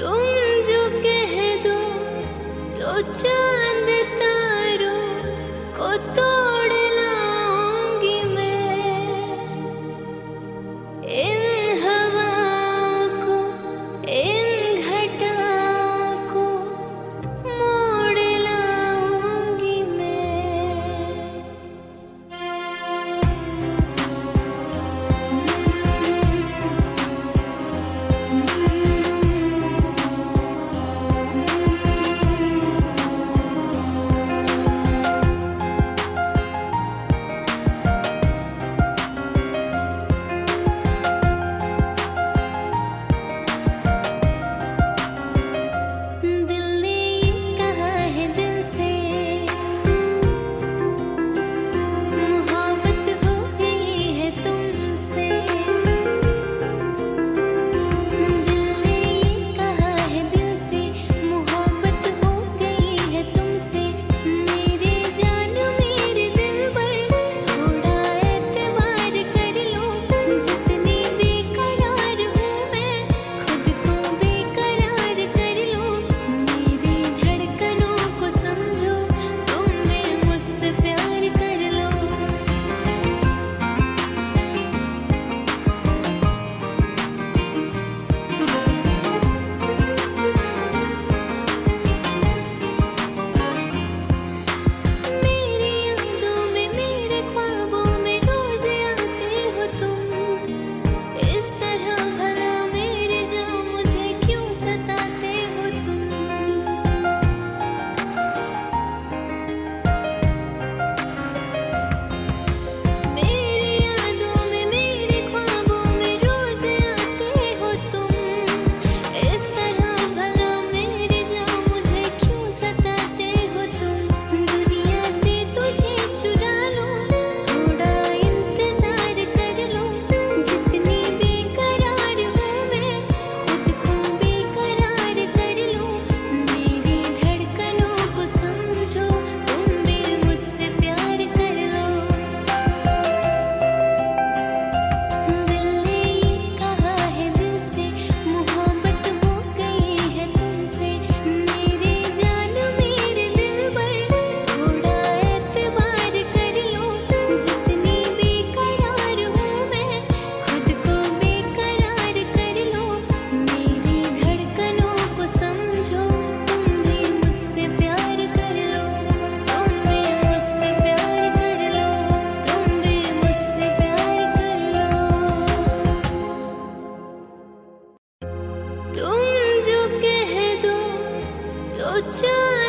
कह दो तो चाँद तारों को तो कुछ